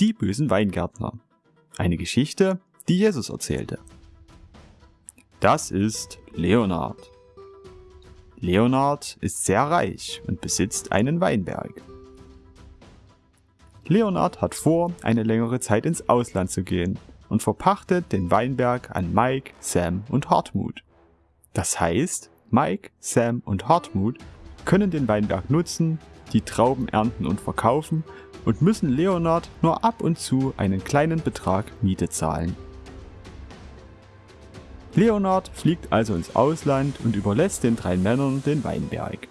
Die bösen Weingärtner. Eine Geschichte, die Jesus erzählte. Das ist Leonard. Leonard ist sehr reich und besitzt einen Weinberg. Leonard hat vor, eine längere Zeit ins Ausland zu gehen und verpachtet den Weinberg an Mike, Sam und Hartmut. Das heißt, Mike, Sam und Hartmut können den Weinberg nutzen, die Trauben ernten und verkaufen und müssen Leonard nur ab und zu einen kleinen Betrag Miete zahlen. Leonard fliegt also ins Ausland und überlässt den drei Männern den Weinberg.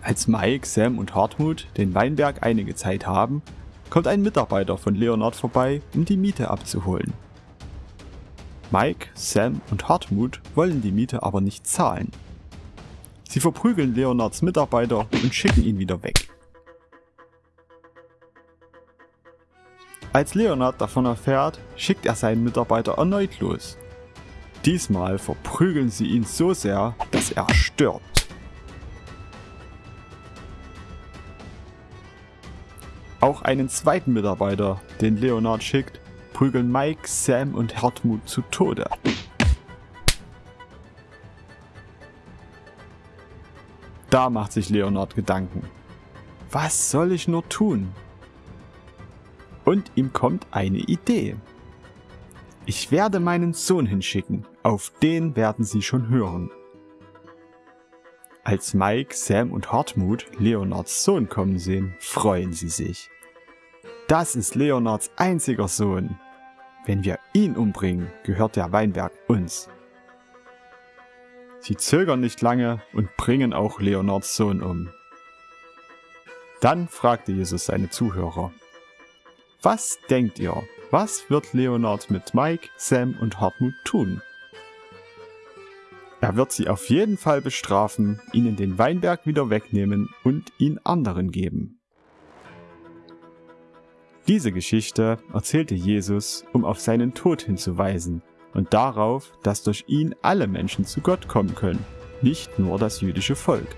Als Mike, Sam und Hartmut den Weinberg einige Zeit haben, kommt ein Mitarbeiter von Leonard vorbei, um die Miete abzuholen. Mike, Sam und Hartmut wollen die Miete aber nicht zahlen. Sie verprügeln Leonards Mitarbeiter und schicken ihn wieder weg. Als Leonard davon erfährt, schickt er seinen Mitarbeiter erneut los. Diesmal verprügeln sie ihn so sehr, dass er stirbt. Auch einen zweiten Mitarbeiter, den Leonard schickt, prügeln Mike, Sam und Hartmut zu Tode. Da macht sich Leonard Gedanken. Was soll ich nur tun? Und ihm kommt eine Idee. Ich werde meinen Sohn hinschicken, auf den werden sie schon hören. Als Mike, Sam und Hartmut Leonards Sohn kommen sehen, freuen sie sich. Das ist Leonards einziger Sohn. Wenn wir ihn umbringen, gehört der Weinberg uns. Sie zögern nicht lange und bringen auch Leonards Sohn um. Dann fragte Jesus seine Zuhörer, was denkt ihr, was wird Leonard mit Mike, Sam und Hartmut tun? Er wird sie auf jeden Fall bestrafen, ihnen den Weinberg wieder wegnehmen und ihn anderen geben. Diese Geschichte erzählte Jesus, um auf seinen Tod hinzuweisen und darauf, dass durch ihn alle Menschen zu Gott kommen können, nicht nur das jüdische Volk.